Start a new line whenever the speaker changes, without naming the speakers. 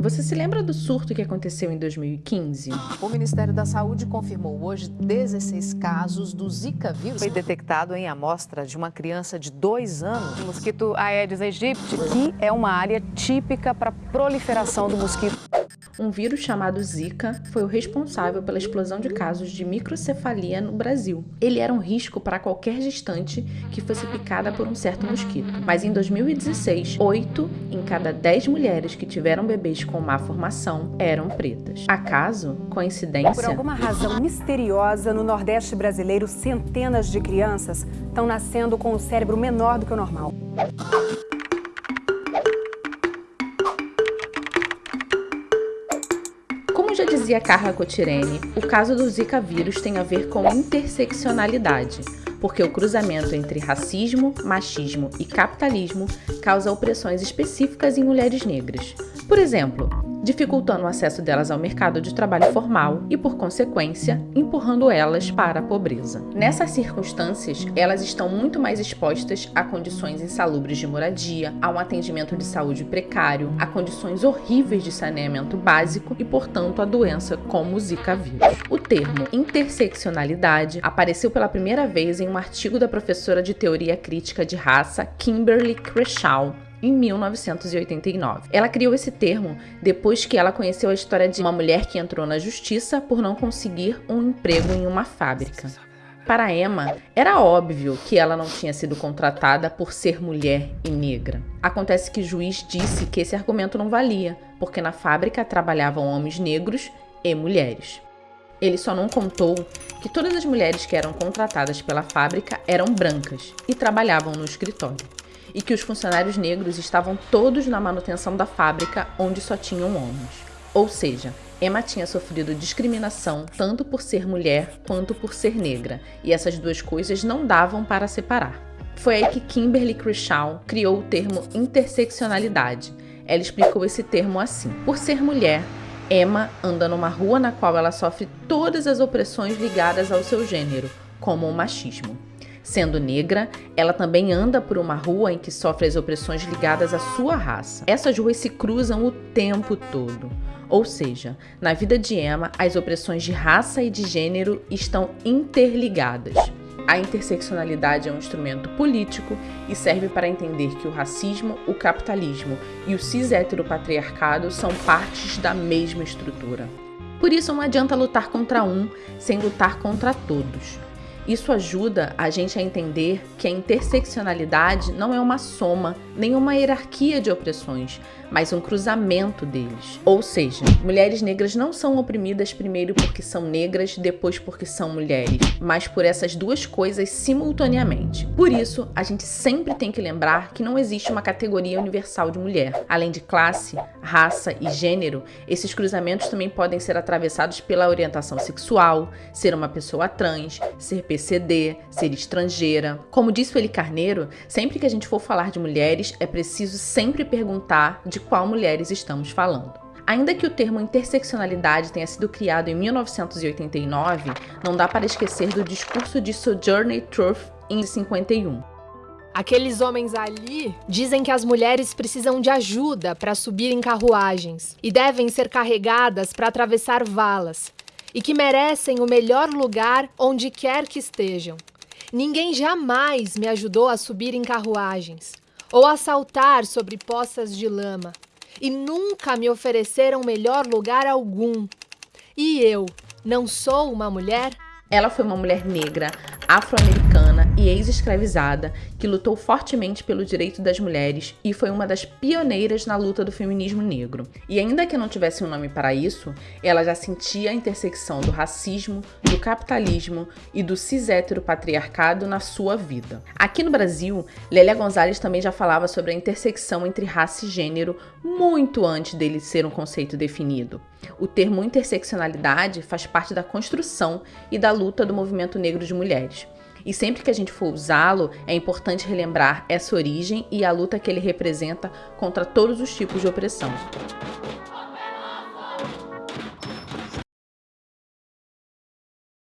Você se lembra do surto que aconteceu em 2015?
O Ministério da Saúde confirmou hoje 16 casos do Zika vírus. Foi detectado em amostra de uma criança de dois anos.
O mosquito Aedes aegypti, que é uma área típica para proliferação do mosquito.
Um vírus chamado Zika foi o responsável pela explosão de casos de microcefalia no Brasil. Ele era um risco para qualquer gestante que fosse picada por um certo mosquito. Mas em 2016, 8 em cada 10 mulheres que tiveram bebês com má formação eram pretas. Acaso? Coincidência?
Por alguma razão misteriosa, no Nordeste brasileiro, centenas de crianças estão nascendo com o cérebro menor do que o normal.
Como já dizia Carla Cotirene, o caso do Zika vírus tem a ver com interseccionalidade, porque o cruzamento entre racismo, machismo e capitalismo causa opressões específicas em mulheres negras. Por exemplo, dificultando o acesso delas ao mercado de trabalho formal e, por consequência, empurrando elas para a pobreza. Nessas circunstâncias, elas estão muito mais expostas a condições insalubres de moradia, a um atendimento de saúde precário, a condições horríveis de saneamento básico e, portanto, a doença como o Zika vírus. O termo interseccionalidade apareceu pela primeira vez em um artigo da professora de teoria crítica de raça Kimberly Crenshaw em 1989. Ela criou esse termo depois que ela conheceu a história de uma mulher que entrou na justiça por não conseguir um emprego em uma fábrica. Para Emma, era óbvio que ela não tinha sido contratada por ser mulher e negra. Acontece que o juiz disse que esse argumento não valia, porque na fábrica trabalhavam homens negros e mulheres. Ele só não contou que todas as mulheres que eram contratadas pela fábrica eram brancas e trabalhavam no escritório e que os funcionários negros estavam todos na manutenção da fábrica onde só tinham homens. Ou seja, Emma tinha sofrido discriminação tanto por ser mulher quanto por ser negra, e essas duas coisas não davam para separar. Foi aí que Kimberly Crenshaw criou o termo interseccionalidade. Ela explicou esse termo assim: por ser mulher, Emma anda numa rua na qual ela sofre todas as opressões ligadas ao seu gênero, como o machismo. Sendo negra, ela também anda por uma rua em que sofre as opressões ligadas à sua raça. Essas ruas se cruzam o tempo todo. Ou seja, na vida de Emma, as opressões de raça e de gênero estão interligadas. A interseccionalidade é um instrumento político e serve para entender que o racismo, o capitalismo e o cis-heteropatriarcado são partes da mesma estrutura. Por isso não adianta lutar contra um sem lutar contra todos. Isso ajuda a gente a entender que a interseccionalidade não é uma soma, nem uma hierarquia de opressões, mas um cruzamento deles. Ou seja, mulheres negras não são oprimidas primeiro porque são negras, depois porque são mulheres, mas por essas duas coisas simultaneamente. Por isso, a gente sempre tem que lembrar que não existe uma categoria universal de mulher. Além de classe, raça e gênero, esses cruzamentos também podem ser atravessados pela orientação sexual, ser uma pessoa trans, ser PCD, ser estrangeira. Como disse o Eli Carneiro, sempre que a gente for falar de mulheres, é preciso sempre perguntar de qual mulheres estamos falando. Ainda que o termo interseccionalidade tenha sido criado em 1989, não dá para esquecer do discurso de Sojourner Truth em 51.
Aqueles homens ali dizem que as mulheres precisam de ajuda para subir em carruagens e devem ser carregadas para atravessar valas e que merecem o melhor lugar onde quer que estejam. Ninguém jamais me ajudou a subir em carruagens ou a saltar sobre poças de lama, e nunca me ofereceram melhor lugar algum. E eu não sou uma mulher?
Ela foi uma mulher negra, afro-americana e ex-escravizada que lutou fortemente pelo direito das mulheres e foi uma das pioneiras na luta do feminismo negro. E ainda que não tivesse um nome para isso, ela já sentia a intersecção do racismo, do capitalismo e do cis-hétero-patriarcado na sua vida. Aqui no Brasil, Lélia Gonzalez também já falava sobre a intersecção entre raça e gênero muito antes dele ser um conceito definido. O termo interseccionalidade faz parte da construção e da luta do movimento negro de mulheres. E sempre que a gente for usá-lo, é importante relembrar essa origem e a luta que ele representa contra todos os tipos de opressão.